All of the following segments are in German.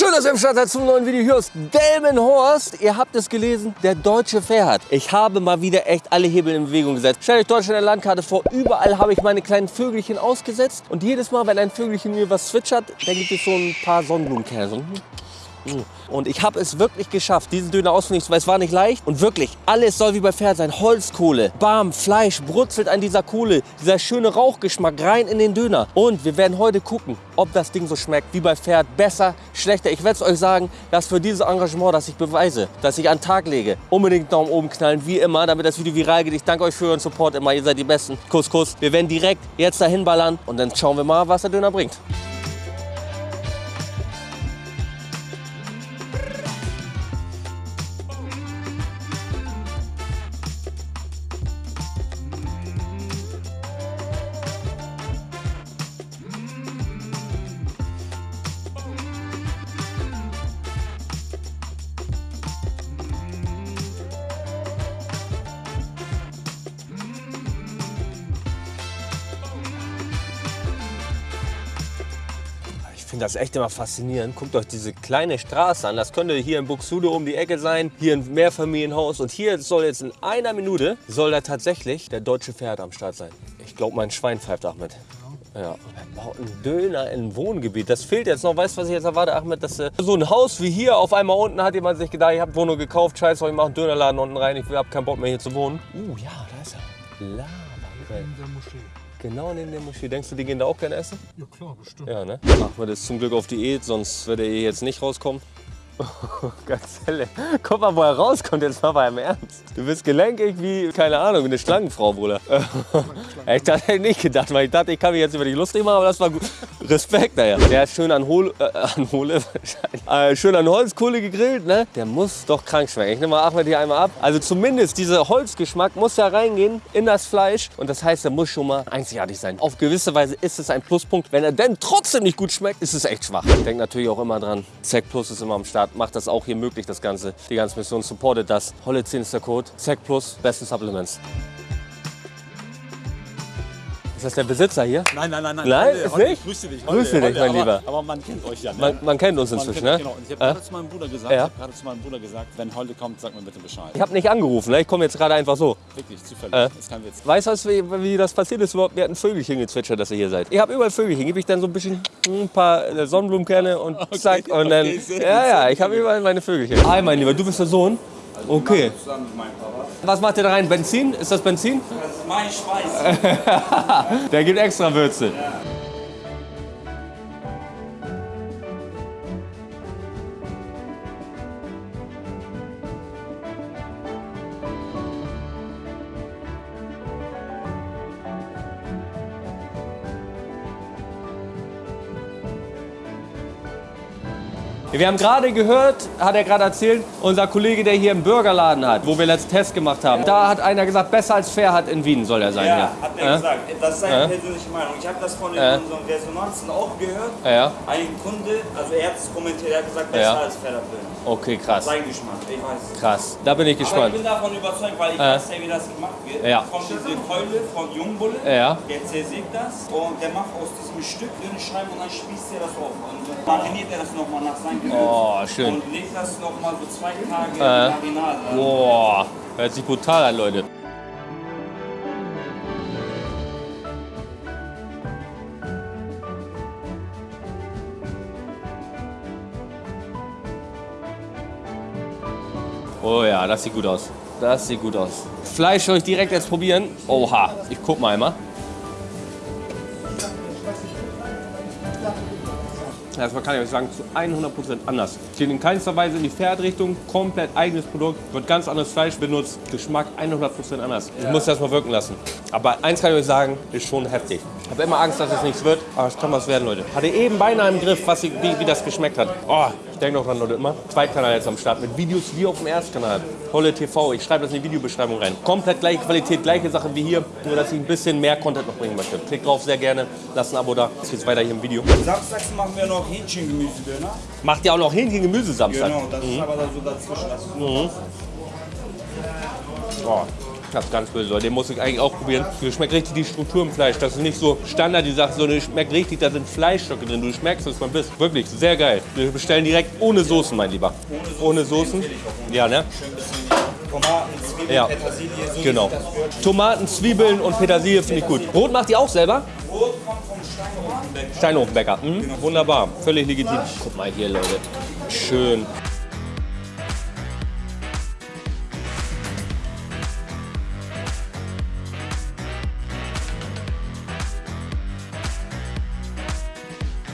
Schön, dass ihr im Start seid zum neuen Video hier aus Delmenhorst. Ihr habt es gelesen, der deutsche Fährt. Ich habe mal wieder echt alle Hebel in Bewegung gesetzt. Stellt euch Deutschland der Landkarte vor. Überall habe ich meine kleinen Vögelchen ausgesetzt. Und jedes Mal, wenn ein Vögelchen mir was zwitschert, dann gibt es so ein paar Sonnenblumenkerne. So und ich habe es wirklich geschafft, diesen Döner auszunehmen, weil es war nicht leicht. Und wirklich, alles soll wie bei Pferd sein. Holzkohle, Bam, Fleisch brutzelt an dieser Kohle. Dieser schöne Rauchgeschmack rein in den Döner. Und wir werden heute gucken, ob das Ding so schmeckt wie bei Pferd. Besser, schlechter. Ich werde es euch sagen, dass für dieses Engagement, das ich beweise, dass ich an den Tag lege, unbedingt Daumen oben knallen, wie immer, damit das Video viral geht. Ich danke euch für euren Support immer. Ihr seid die Besten. Kuss, Kuss. Wir werden direkt jetzt dahin ballern und dann schauen wir mal, was der Döner bringt. Finde das echt immer faszinierend. Guckt euch diese kleine Straße an. Das könnte hier in Buxtehude um die Ecke sein, hier ein Mehrfamilienhaus. Und hier soll jetzt in einer Minute, soll da tatsächlich der deutsche Pferd am Start sein. Ich glaube, mein Schwein pfeift Ahmed. Ja, er baut einen Döner in ein Wohngebiet. Das fehlt jetzt noch. Weißt du, was ich jetzt erwarte, Ahmed? Dass äh, so ein Haus wie hier auf einmal unten hat jemand sich gedacht, ich habe Wohnung gekauft, scheiße, ich mache einen Dönerladen unten rein, ich habe keinen Bock mehr hier zu wohnen. Uh, ja, da ist er. Lava. in der Moschee. Genau neben der Moschee. Denkst du, die gehen da auch gerne essen? Ja klar, bestimmt. Ja, ne? Ahmed ist zum Glück auf Diät, sonst würde er hier jetzt nicht rauskommen. Gazelle. Guck mal, wo er rauskommt, jetzt mal beim Ernst. Du bist gelenkig wie, keine Ahnung, wie eine Schlangenfrau, Bruder. ich dachte, hätte nicht gedacht, weil ich dachte, ich kann mich jetzt über dich lustig machen, aber das war gut. Respekt, naja. Der ist schön an Hole, äh, an Hole, äh, schön an Holzkohle gegrillt, ne? Der muss doch krank schmecken. Ich nehme mal Ahmed hier einmal ab. Also zumindest dieser Holzgeschmack muss ja reingehen in das Fleisch. Und das heißt, er muss schon mal einzigartig sein. Auf gewisse Weise ist es ein Pluspunkt. Wenn er denn trotzdem nicht gut schmeckt, ist es echt schwach. Ich denke natürlich auch immer dran, Zack Plus ist immer am Start. Macht das auch hier möglich, das Ganze. Die ganze Mission supportet das. Holle 10 ist der Code. Zack Plus, besten Supplements. Ist das der Besitzer hier? Nein, nein, nein, nein. Nein, ist Holle, nicht? Grüße dich. Grüße dich, mein aber, Lieber. Aber man kennt euch ja. Ne? Man, man kennt uns Man inzwischen, kennt, ne? Genau. Und ich habe Äh? gerade zu meinem Bruder gesagt, Ja. ich habe gerade zu meinem Bruder gesagt, wenn Holle kommt, sag mir bitte Bescheid. Ich habe nicht angerufen, ne? ich komme jetzt gerade einfach so. Wirklich, zufällig. Äh? Ist kein Witz. Weißt du, wie, wie das passiert ist? Wir hatten Vögelchen gezwitschert, dass ihr hier seid. Ich habe überall Vögelchen. Gebe ich dann so ein bisschen ein paar äh, Sonnenblumenkerne und zack. Und dann, okay, ja, ja, ich habe überall meine Vögelchen. Hi, mein Lieber, du bist der Sohn? Okay. Zusammen mit meinem Papa. Was macht ihr da rein? Benzin? Ist das Benzin? Das ist mein Schweiß. Der gibt extra Würze. Wir haben gerade gehört, hat er gerade erzählt, unser Kollege, der hier einen Burgerladen hat, wo wir letzten Test gemacht haben. Da hat einer gesagt, besser als fair hat in Wien soll er sein. Ja, hier. Äh? gesagt. Das ist seine persönliche Meinung. Ich habe das von den unseren Resonanzen auch gehört. Ja, Ein Kunde, also er hat es kommentiert, er hat gesagt, besser als Federfilm. okay, krass. Sein Geschmack, ich weiß es. Krass. Da bin ich Aber ich gespannt. bin davon überzeugt, weil ich weiß ja, wie das gemacht wird. Ja. Kommt diese Keule von Jungbulle, Ja. der zersägt das und der macht aus diesem Stück dünne Scheiben und dann spießt er das auf. Und dann mariniert er das nochmal nach seinem Gewürz. Oh, schön. Und legt das nochmal so zwei Tage Äh. in Marinade. Boah, hört sich brutal an, Leute. Oh ja, das sieht gut aus. Das sieht gut aus. Fleisch soll ich direkt jetzt probieren. Oha, ich guck mal einmal. Erstmal kann ich euch sagen, zu 100% anders. Geht in keinster Weise in die Pferdrichtung, komplett eigenes Produkt, wird ganz anderes Fleisch benutzt, Geschmack 100% anders. Ich muss das mal wirken lassen. Aber eins kann ich euch sagen, ist schon heftig. Ich habe immer Angst, dass es nichts wird, aber es kann was werden, Leute. Hatte eben beinahe im Griff, was, wie, wie das geschmeckt hat. Oh, ich denke noch dran, Leute, immer. Zweitkanal jetzt am Start mit Videos wie auf dem Erstkanal. Holle TV, ich schreibe das in die Videobeschreibung rein. Komplett gleiche Qualität, gleiche Sache wie hier, nur dass ich ein bisschen mehr Content noch bringen möchte. Klickt drauf, sehr gerne, lasst ein Abo da. Jetzt geht's weiter hier im Video. Samstags machen wir noch Hähnchengemüsedöner. Macht ihr auch noch Hähnchen Gemüse Samstag? Genau, das ist aber da so dazwischen. Das Oh, Das ist ganz böse, den muss ich eigentlich auch probieren. Du schmeckt richtig die Struktur im Fleisch. Das ist nicht so Standard, die Sache, sondern du schmeckt richtig, da sind Fleischstücke drin. Du schmeckst es man bist. Wirklich, sehr geil. Wir bestellen direkt ohne Soßen, mein Lieber. Ohne Soßen? Ja, ne? Tomaten, Zwiebeln, Ja. Petersilie, so Genau. Tomaten, Zwiebeln und Petersilie finde ich gut. Brot macht ihr auch selber? Brot kommt vom Steinhofenbäcker. Steinhofenbäcker. Mhm. Wunderbar. Völlig legitim. Guck mal hier, Leute. Schön.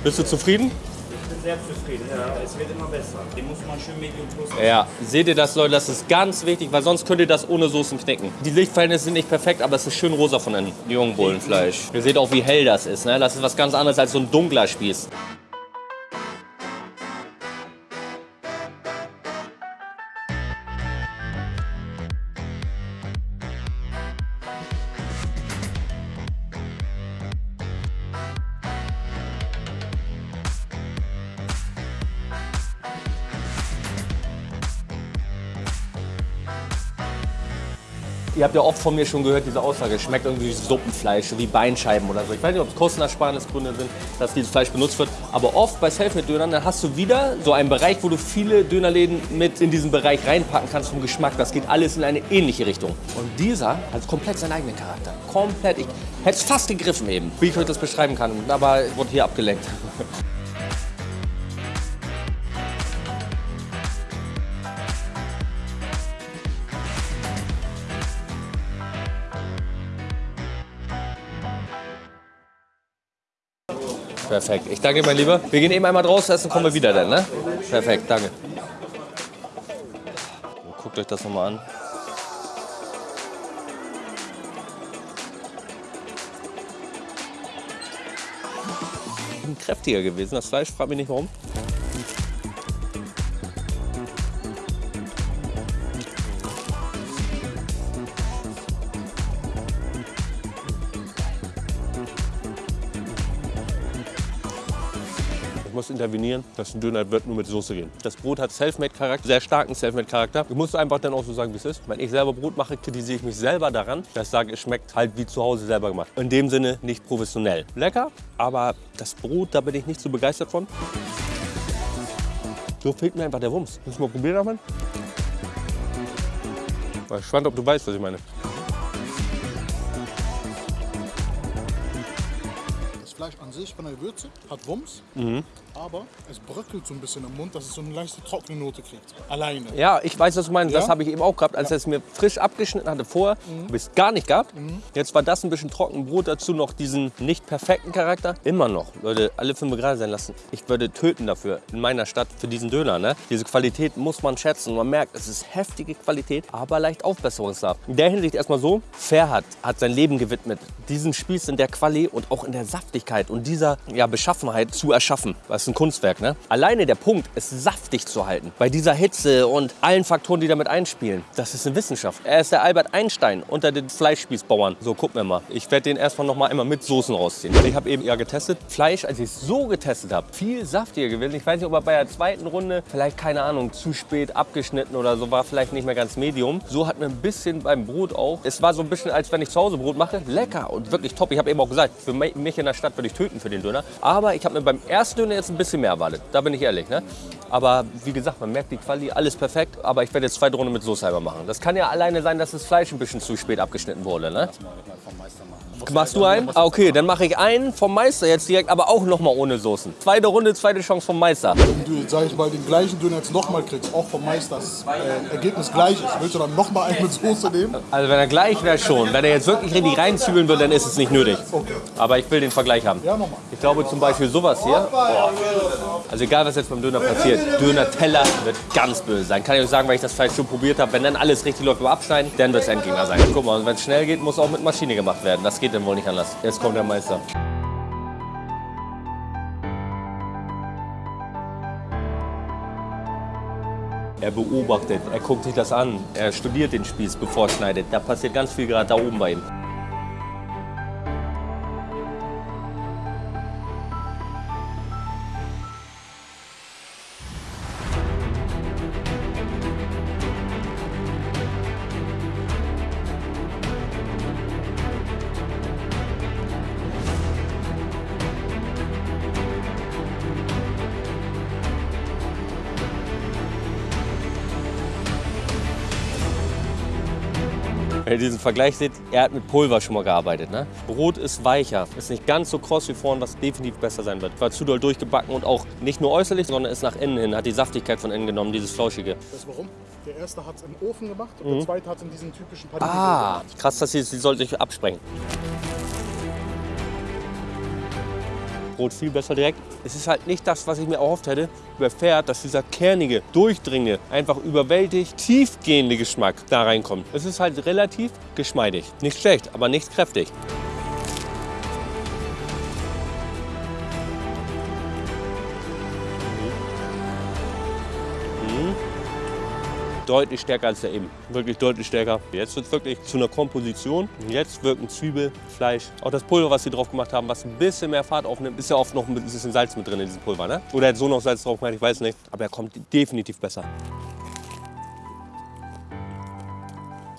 Bist du zufrieden? Ich bin sehr zufrieden, ja. Es wird immer besser. Den muss man schön Medium plus. Ja, seht ihr das, Leute? Das ist ganz wichtig, weil sonst könnt ihr das ohne Soßen knicken. Die Lichtverhältnisse sind nicht perfekt, aber es ist schön rosa von den jungen Bullenfleisch. Ihr seht auch, wie hell das ist. Ne? Das ist was ganz anderes als so ein dunkler Spieß. Ihr habt ja oft von mir schon gehört, diese Aussage, schmeckt irgendwie wie Suppenfleisch, wie Beinscheiben oder so. Ich weiß nicht, ob es Kostenersparnisgründe sind, dass dieses Fleisch benutzt wird. Aber oft bei Selfmade-Dönern, dann hast du wieder so einen Bereich, wo du viele Dönerläden mit in diesen Bereich reinpacken kannst vom Geschmack. Das geht alles in eine ähnliche Richtung. Und dieser hat komplett seinen eigenen Charakter. Komplett. Ich hätte es fast gegriffen eben, wie ich euch das beschreiben kann. Aber wurde hier abgelenkt. Perfekt. Ich danke, mein Lieber. Wir gehen eben einmal draußen essen, kommen wir wieder dann, ne? Perfekt, danke. Guckt euch das nochmal an. Kräftiger gewesen. Das Fleisch, frag mich nicht warum. Muss intervenieren, dass ein Döner wird nur mit Soße gehen. Das Brot hat Selfmade-Charakter, sehr starken Selfmade-Charakter. Ich muss einfach dann auch so sagen, wie es ist. Wenn ich selber Brot mache, kritisiere ich mich selber daran, dass ich sage, es schmeckt halt wie zu Hause selber gemacht. In dem Sinne nicht professionell. Lecker, aber das Brot, da bin ich nicht so begeistert von. So fehlt mir einfach der Wumms. Müssen wir probieren, Achmed? Ich bin gespannt, ob du weißt, was ich meine. Fleisch an sich von der Würze hat Wumms, Mhm. aber es bröckelt so ein bisschen im Mund, dass es so eine leichte trockene Note kriegt. Alleine. Ja, ich weiß, was du meinst. Das Ja? habe ich eben auch gehabt, als er es mir frisch abgeschnitten hatte vorher. Habe ich es gar nicht gehabt. Jetzt war das ein bisschen trocken. Brot dazu noch diesen nicht perfekten Charakter. Immer noch. Leute, alle fünf gerade sein lassen. Ich würde töten dafür in meiner Stadt für diesen Döner. Ne? Diese Qualität muss man schätzen. Man merkt, es ist heftige Qualität, aber leicht Aufbesserungsbedarf. In der Hinsicht erstmal so. Ferhat hat sein Leben gewidmet, diesen Spieß in der Quali und auch in der Saftigkeit und dieser ja, Beschaffenheit zu erschaffen. Das ist ein Kunstwerk. Ne? Alleine der Punkt, es saftig zu halten, bei dieser Hitze und allen Faktoren, die damit einspielen, das ist eine Wissenschaft. Er ist der Albert Einstein unter den Fleischspießbauern. So, gucken wir mal. Ich werde den erstmal noch mal einmal mit Soßen rausziehen. Ich habe eben ja getestet. Fleisch, als ich es so getestet habe, viel saftiger gewesen. Ich weiß nicht, ob er bei der zweiten Runde, vielleicht keine Ahnung, zu spät abgeschnitten oder so, war vielleicht nicht mehr ganz medium. So hat mir ein bisschen beim Brot auch. Es war so ein bisschen, als wenn ich zu Hause Brot mache. Lecker und wirklich top. Ich habe eben auch gesagt, für mi- mich in der Stadt würde ich töten für den Döner. Aber ich habe mir beim ersten Döner jetzt ein bisschen mehr erwartet. Da bin ich ehrlich. Ne? Aber wie gesagt, man merkt die Quali, alles perfekt. Aber ich werde jetzt zweite Runde mit Soße halber machen. Das kann ja alleine sein, dass das Fleisch ein bisschen zu spät abgeschnitten wurde. Ne? Machst du einen? Ah, okay, dann mache ich einen vom Meister jetzt direkt, aber auch noch mal ohne Soßen. Zweite Runde, zweite Chance vom Meister. Wenn du, sag ich mal, den gleichen Döner jetzt nochmal kriegst, auch vom Meister, das äh, Ergebnis gleich ist, willst du dann nochmal einen mit Soße nehmen? Also wenn er gleich wäre schon. Wenn er jetzt wirklich richtig reinzwiebeln würde, dann ist es nicht nötig. Aber ich will den Vergleich haben. Ja, nochmal. Ich glaube zum Beispiel sowas hier. Boah. Also egal, was jetzt beim Döner passiert. Döner-Teller wird ganz böse sein. Kann ich euch sagen, weil ich das Fleisch schon probiert habe. Wenn dann alles richtig läuft beim Abschneiden, dann wird es Endgänger sein. Guck mal, und wenn es schnell geht, muss auch mit Maschine gemacht werden. Das geht dann wohl nicht anders. Jetzt kommt der Meister. Er beobachtet, er guckt sich das an, er studiert den Spieß, bevor er schneidet. Da passiert ganz viel gerade da oben bei ihm. Wenn ihr diesen Vergleich seht, er hat mit Pulver schon mal gearbeitet. Ne? Brot ist weicher, ist nicht ganz so kross wie vorhin, was definitiv besser sein wird. War zu doll durchgebacken und auch nicht nur äußerlich, sondern ist nach innen hin, hat die Saftigkeit von innen genommen, dieses Flauschige. Das ist warum? Der erste hat es im Ofen gemacht und der zweite hat es in diesen typischen Panini Ah, krass, dass sie, sie sollte sich absprengen. Brot viel besser direkt. Es ist halt nicht das, was ich mir erhofft hätte. Über Pferd, dass dieser kernige, durchdringende, einfach überwältigt, tiefgehende Geschmack da reinkommt. Es ist halt relativ geschmeidig. Nicht schlecht, aber nicht kräftig. Deutlich stärker als der eben. Wirklich deutlich stärker. Jetzt wird es wirklich zu einer Komposition. Jetzt wirken Zwiebel, Fleisch, auch das Pulver, was sie drauf gemacht haben, was ein bisschen mehr Fahrt aufnimmt, ist ja oft noch ein bisschen Salz mit drin in diesem Pulver. Ne? Oder er hat so noch Salz drauf gemacht, ich weiß nicht. Aber er kommt definitiv besser.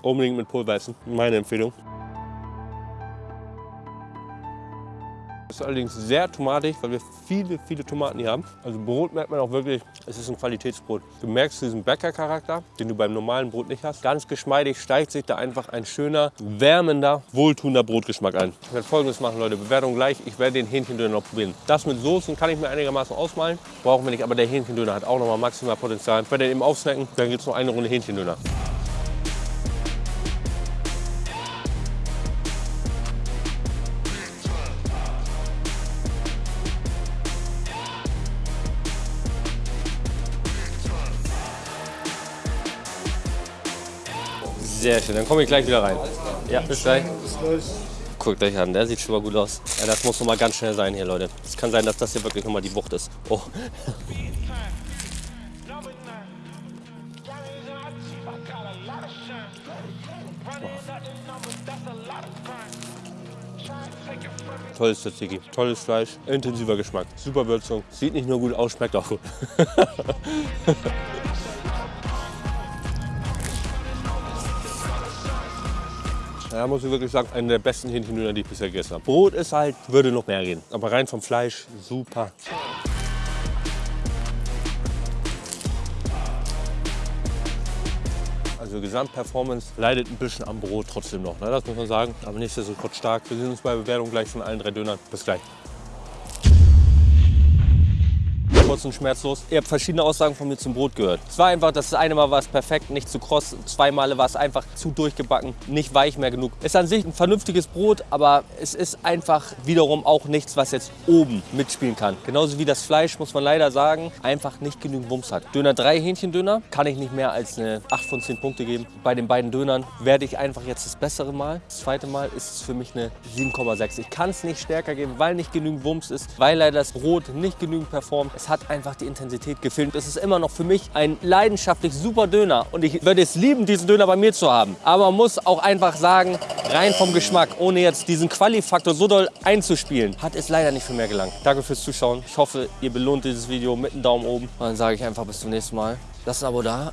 Unbedingt mit Pulver essen, meine Empfehlung. Ist allerdings sehr tomatig, weil wir viele, viele Tomaten hier haben. Also Brot merkt man auch wirklich, es ist ein Qualitätsbrot. Du merkst diesen Bäckercharakter, den du beim normalen Brot nicht hast. Ganz geschmeidig steigt sich da einfach ein schöner, wärmender, wohltuender Brotgeschmack ein. Ich werde folgendes machen, Leute. Bewertung gleich. Ich werde den Hähnchendöner noch probieren. Das mit Soßen kann ich mir einigermaßen ausmalen. Brauchen wir nicht, aber der Hähnchendöner hat auch noch mal maximal Potenzial. Ich werde den eben aufsnacken, dann gibt es noch eine Runde Hähnchendöner. Sehr schön, dann komme ich gleich wieder rein. Ja, bis gleich. Bis gleich. Guckt euch an, der sieht schon mal gut aus. Ja, das muss noch mal ganz schnell sein hier, Leute. Es kann sein, dass das hier wirklich noch mal die Wucht ist. Oh. Tolles Tzatziki, tolles Fleisch, intensiver Geschmack, super Würzung. Sieht nicht nur gut aus, schmeckt auch gut. Ja, muss ich wirklich sagen, einer der besten Hähnchendöner, die ich bisher gegessen habe. Brot ist halt, würde noch mehr gehen. Aber rein vom Fleisch, super. Also Gesamtperformance leidet ein bisschen am Brot trotzdem noch, ne? das muss man sagen. Aber nichtsdestotrotz stark. Wir sehen uns bei Bewertung gleich von allen drei Dönern. Bis gleich. Kurz und schmerzlos. Ihr habt verschiedene Aussagen von mir zum Brot gehört. Es war einfach, das eine Mal war es perfekt, nicht zu kross. Zwei Male war es einfach zu durchgebacken, nicht weich mehr genug. Ist an sich ein vernünftiges Brot, aber es ist einfach wiederum auch nichts, was jetzt oben mitspielen kann. Genauso wie das Fleisch, muss man leider sagen, einfach nicht genügend Wumms hat. Döner 3 Hähnchendöner kann ich nicht mehr als eine 8 von 10 Punkte geben. Bei den beiden Dönern werde ich einfach jetzt das bessere Mal. Das zweite Mal ist es für mich eine 7,6. Ich kann es nicht stärker geben, weil nicht genügend Wumms ist, weil leider das Brot nicht genügend performt. Es hat einfach die Intensität gefilmt. Es ist immer noch für mich ein leidenschaftlich super Döner und ich würde es lieben, diesen Döner bei mir zu haben. Aber man muss auch einfach sagen, rein vom Geschmack, ohne jetzt diesen Quali-Faktor so doll einzuspielen, hat es leider nicht für mehr gelangt. Danke fürs Zuschauen. Ich hoffe, ihr belohnt dieses Video mit einem Daumen oben. Und dann sage ich einfach bis zum nächsten Mal. Lasst ein Abo da